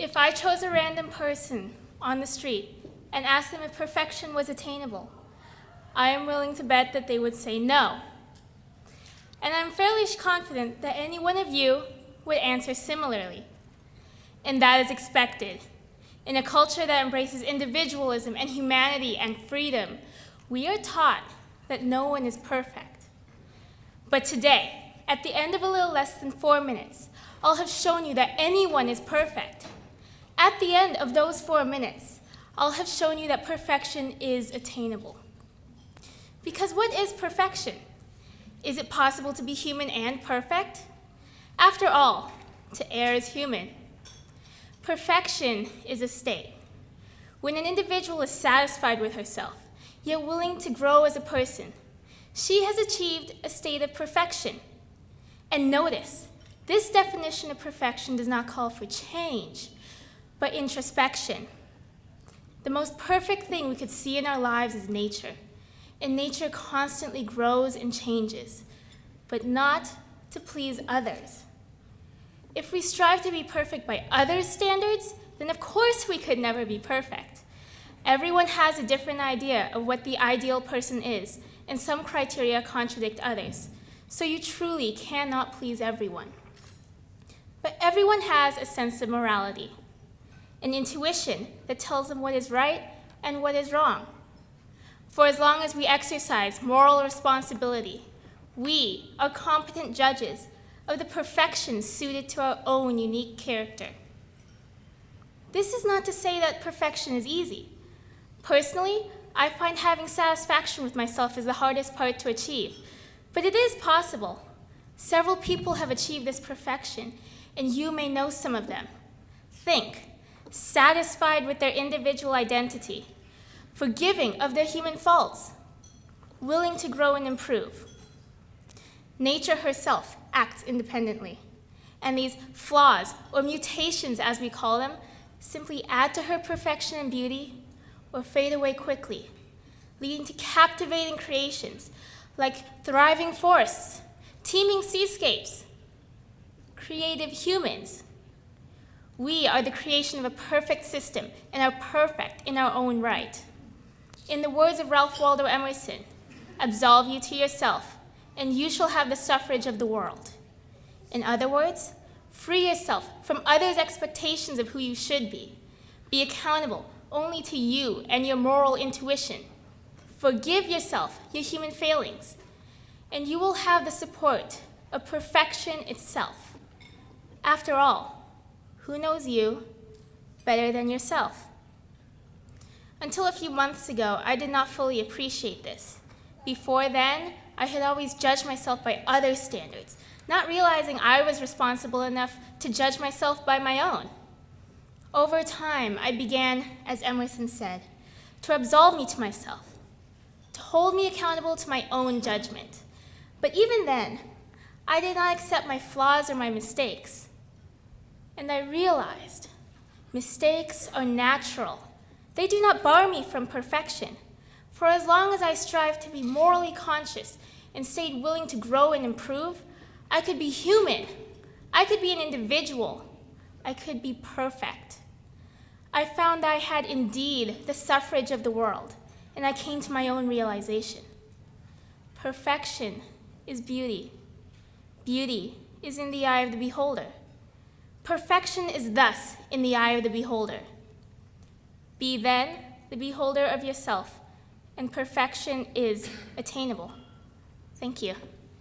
If I chose a random person on the street and asked them if perfection was attainable, I am willing to bet that they would say no. And I'm fairly confident that any one of you would answer similarly. And that is expected. In a culture that embraces individualism and humanity and freedom, we are taught that no one is perfect. But today, at the end of a little less than four minutes, I'll have shown you that anyone is perfect. At the end of those four minutes, I'll have shown you that perfection is attainable. Because what is perfection? Is it possible to be human and perfect? After all, to err is human. Perfection is a state. When an individual is satisfied with herself, yet willing to grow as a person, she has achieved a state of perfection. And notice, this definition of perfection does not call for change, but introspection. The most perfect thing we could see in our lives is nature. And nature constantly grows and changes, but not to please others. If we strive to be perfect by others' standards, then of course we could never be perfect. Everyone has a different idea of what the ideal person is, and some criteria contradict others. So you truly cannot please everyone. But everyone has a sense of morality, an intuition that tells them what is right and what is wrong. For as long as we exercise moral responsibility, we are competent judges of the perfection suited to our own unique character. This is not to say that perfection is easy. Personally, I find having satisfaction with myself is the hardest part to achieve, but it is possible. Several people have achieved this perfection, and you may know some of them. Think, satisfied with their individual identity, forgiving of their human faults, willing to grow and improve. Nature herself acts independently, and these flaws, or mutations as we call them, simply add to her perfection and beauty or fade away quickly, leading to captivating creations like thriving forests, teeming seascapes, creative humans. We are the creation of a perfect system and are perfect in our own right. In the words of Ralph Waldo Emerson, absolve you to yourself, and you shall have the suffrage of the world. In other words, free yourself from others' expectations of who you should be. Be accountable only to you and your moral intuition. Forgive yourself your human failings, and you will have the support of perfection itself. After all, who knows you better than yourself? Until a few months ago, I did not fully appreciate this. Before then, I had always judged myself by other standards, not realizing I was responsible enough to judge myself by my own. Over time, I began, as Emerson said, to absolve me to myself, to hold me accountable to my own judgment. But even then, I did not accept my flaws or my mistakes. And I realized mistakes are natural. They do not bar me from perfection. For as long as I strive to be morally conscious and stayed willing to grow and improve, I could be human. I could be an individual. I could be perfect. I found I had indeed the suffrage of the world, and I came to my own realization. Perfection is beauty. Beauty is in the eye of the beholder. Perfection is thus in the eye of the beholder. Be then the beholder of yourself, and perfection is attainable. Thank you.